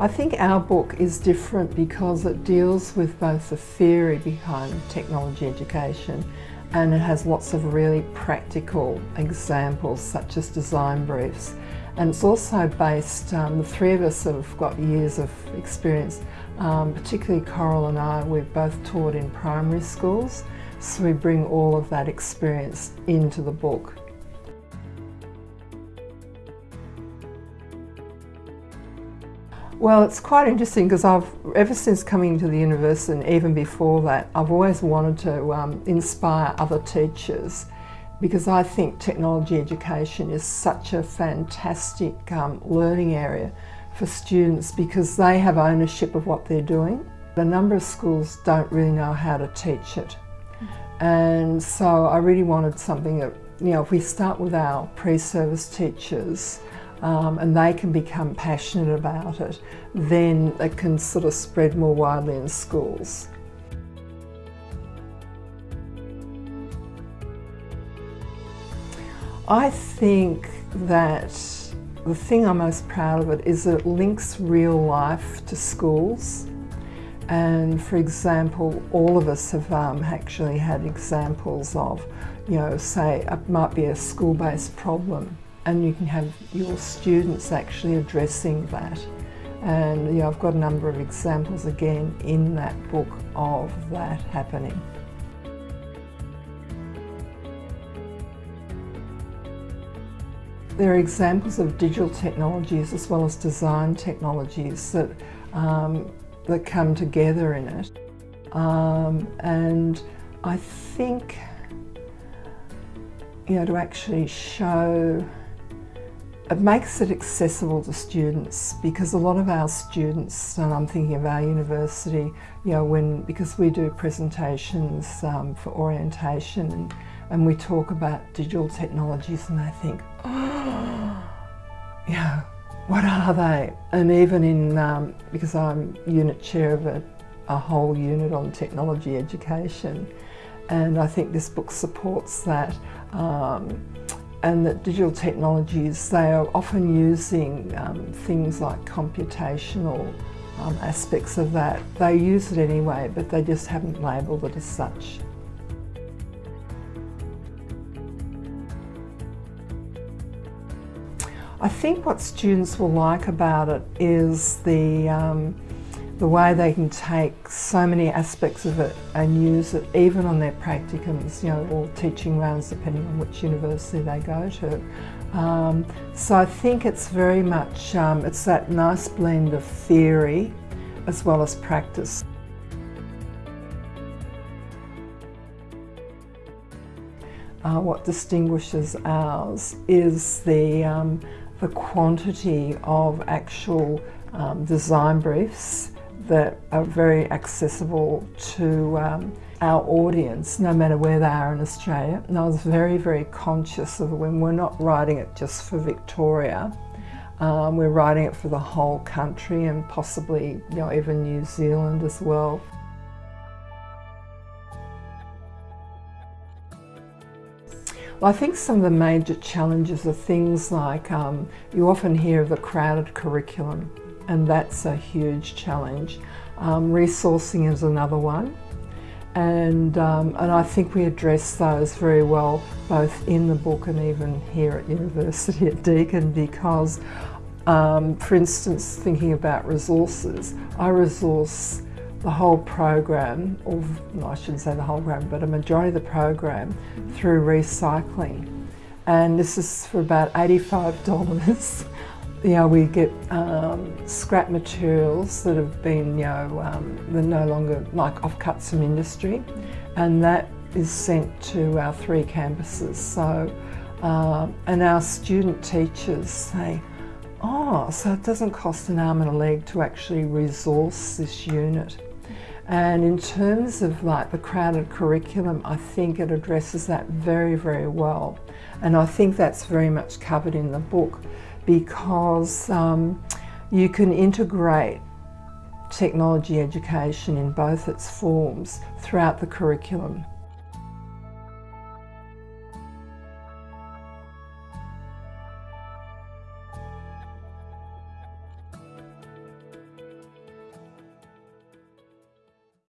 I think our book is different because it deals with both the theory behind technology education and it has lots of really practical examples such as design briefs. And it's also based, um, the three of us have got years of experience, um, particularly Coral and I, we've both taught in primary schools, so we bring all of that experience into the book. Well, it's quite interesting because I've, ever since coming to the university and even before that, I've always wanted to um, inspire other teachers because I think technology education is such a fantastic um, learning area for students because they have ownership of what they're doing. A number of schools don't really know how to teach it. And so I really wanted something that, you know, if we start with our pre-service teachers, um, and they can become passionate about it, then it can sort of spread more widely in schools. I think that the thing I'm most proud of it is that it links real life to schools. And for example, all of us have um, actually had examples of, you know, say it might be a school-based problem and you can have your students actually addressing that. And you know, I've got a number of examples again in that book of that happening. There are examples of digital technologies as well as design technologies that, um, that come together in it. Um, and I think, you know, to actually show it makes it accessible to students because a lot of our students, and I'm thinking of our university, you know, when because we do presentations um, for orientation and, and, we talk about digital technologies and they think, oh, yeah, what are they? And even in, um, because I'm unit chair of a, a whole unit on technology education, and I think this book supports that. Um, and that digital technologies, they are often using um, things like computational um, aspects of that. They use it anyway, but they just haven't labelled it as such. I think what students will like about it is the um, the way they can take so many aspects of it and use it even on their practicums, you know, or teaching rounds depending on which university they go to. Um, so I think it's very much, um, it's that nice blend of theory as well as practice. Uh, what distinguishes ours is the, um, the quantity of actual um, design briefs that are very accessible to um, our audience, no matter where they are in Australia. And I was very, very conscious of when we're not writing it just for Victoria, um, we're writing it for the whole country and possibly, you know, even New Zealand as well. Well, I think some of the major challenges are things like um, you often hear of the crowded curriculum and that's a huge challenge. Um, resourcing is another one and, um, and I think we address those very well both in the book and even here at University at Deakin because um, for instance thinking about resources, I resource the whole program, or I shouldn't say the whole program, but a majority of the program through recycling. And this is for about $85 you know, we get um, scrap materials that have been, you know, um, they're no longer like offcuts from industry, and that is sent to our three campuses. So, uh, and our student teachers say, oh, so it doesn't cost an arm and a leg to actually resource this unit. And in terms of like the crowded curriculum, I think it addresses that very, very well. And I think that's very much covered in the book because um, you can integrate technology education in both its forms throughout the curriculum.